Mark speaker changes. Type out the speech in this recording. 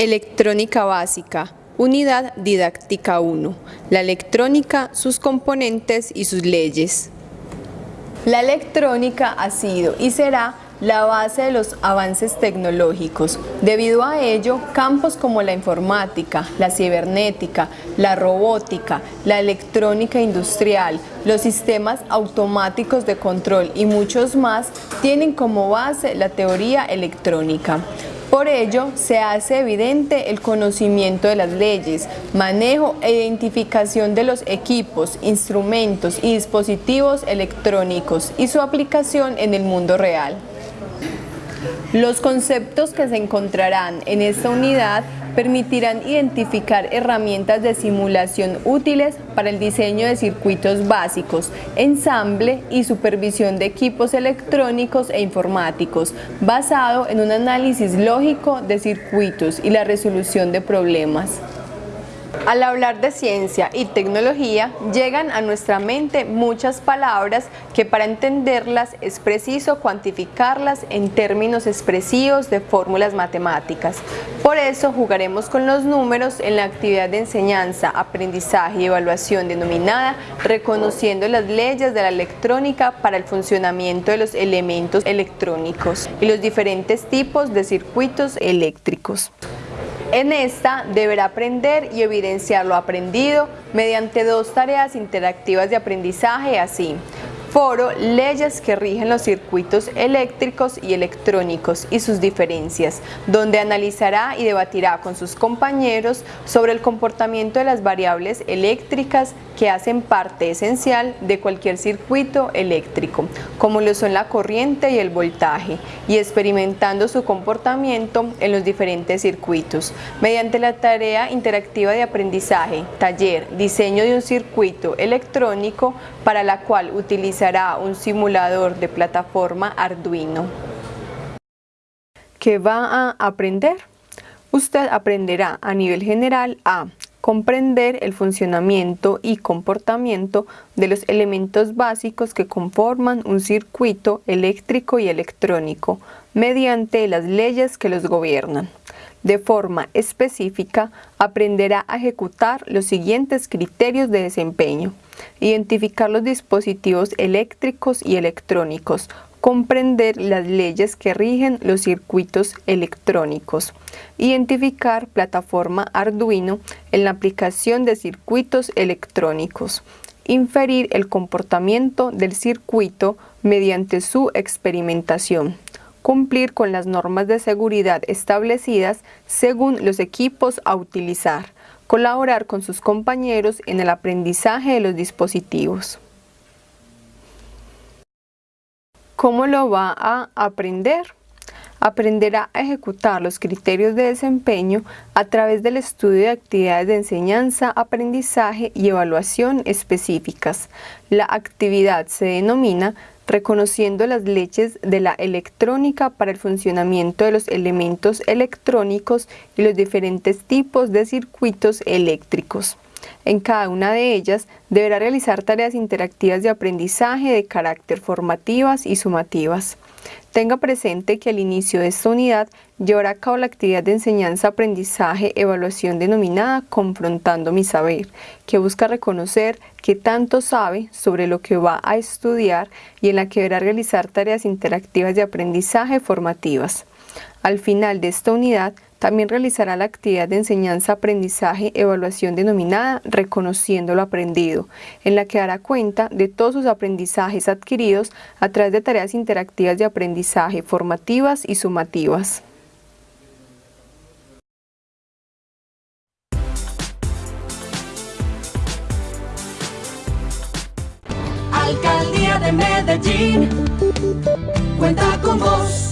Speaker 1: Electrónica básica, Unidad Didáctica 1. La electrónica, sus componentes y sus leyes. La electrónica ha sido y será la base de los avances tecnológicos. Debido a ello, campos como la informática, la cibernética, la robótica, la electrónica industrial, los sistemas automáticos de control y muchos más tienen como base la teoría electrónica. Por ello, se hace evidente el conocimiento de las leyes, manejo e identificación de los equipos, instrumentos y dispositivos electrónicos y su aplicación en el mundo real. Los conceptos que se encontrarán en esta unidad permitirán identificar herramientas de simulación útiles para el diseño de circuitos básicos, ensamble y supervisión de equipos electrónicos e informáticos, basado en un análisis lógico de circuitos y la resolución de problemas. Al hablar de ciencia y tecnología, llegan a nuestra mente muchas palabras que para entenderlas es preciso cuantificarlas en términos expresivos de fórmulas matemáticas. Por eso jugaremos con los números en la actividad de enseñanza, aprendizaje y evaluación denominada Reconociendo las leyes de la electrónica para el funcionamiento de los elementos electrónicos y los diferentes tipos de circuitos eléctricos. En esta deberá aprender y evidenciar lo aprendido mediante dos tareas interactivas de aprendizaje así. Foro, leyes que rigen los circuitos eléctricos y electrónicos y sus diferencias, donde analizará y debatirá con sus compañeros sobre el comportamiento de las variables eléctricas que hacen parte esencial de cualquier circuito eléctrico, como lo son la corriente y el voltaje, y experimentando su comportamiento en los diferentes circuitos. Mediante la tarea interactiva de aprendizaje, taller, diseño de un circuito electrónico para la cual utiliza un simulador de plataforma Arduino. ¿Qué va a aprender? Usted aprenderá a nivel general a comprender el funcionamiento y comportamiento de los elementos básicos que conforman un circuito eléctrico y electrónico mediante las leyes que los gobiernan. De forma específica, aprenderá a ejecutar los siguientes criterios de desempeño. Identificar los dispositivos eléctricos y electrónicos, comprender las leyes que rigen los circuitos electrónicos, identificar plataforma Arduino en la aplicación de circuitos electrónicos, inferir el comportamiento del circuito mediante su experimentación, cumplir con las normas de seguridad establecidas según los equipos a utilizar, colaborar con sus compañeros en el aprendizaje de los dispositivos. ¿Cómo lo va a aprender? Aprenderá a ejecutar los criterios de desempeño a través del estudio de actividades de enseñanza, aprendizaje y evaluación específicas. La actividad se denomina reconociendo las leyes de la electrónica para el funcionamiento de los elementos electrónicos y los diferentes tipos de circuitos eléctricos. En cada una de ellas deberá realizar tareas interactivas de aprendizaje de carácter formativas y sumativas. Tenga presente que al inicio de esta unidad llevará a cabo la actividad de enseñanza-aprendizaje-evaluación denominada Confrontando mi Saber, que busca reconocer qué tanto sabe sobre lo que va a estudiar y en la que deberá realizar tareas interactivas de aprendizaje formativas. Al final de esta unidad también realizará la actividad de enseñanza, aprendizaje, evaluación denominada Reconociendo lo aprendido, en la que dará cuenta de todos sus aprendizajes adquiridos a través de tareas interactivas de aprendizaje formativas y sumativas.
Speaker 2: Alcaldía de Medellín cuenta con vos.